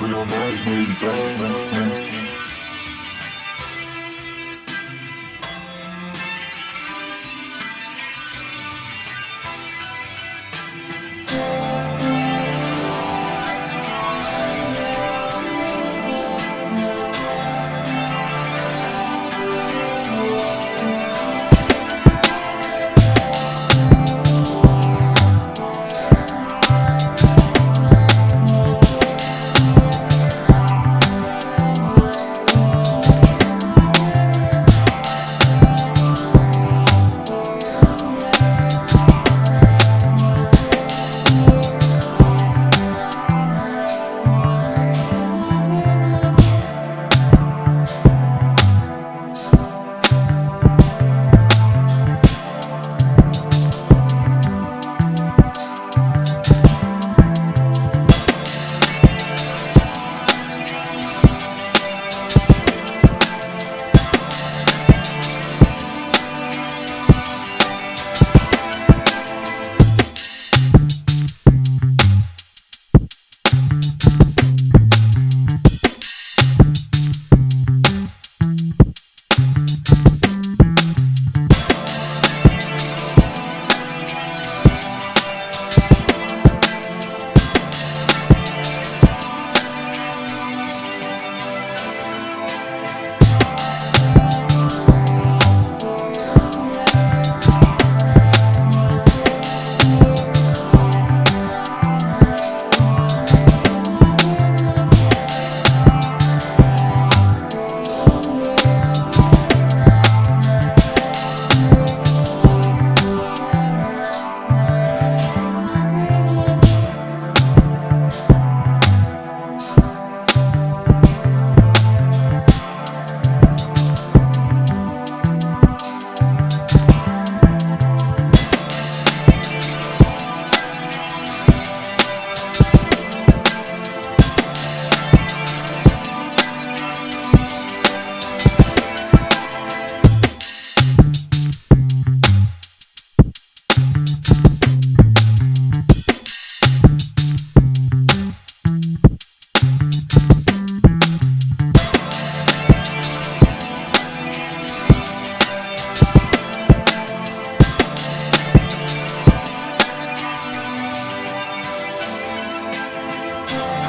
Real nice, baby,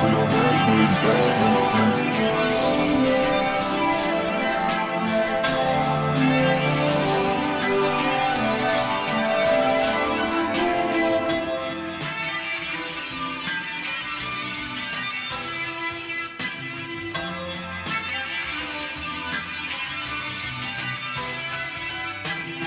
Real nice, baby, down.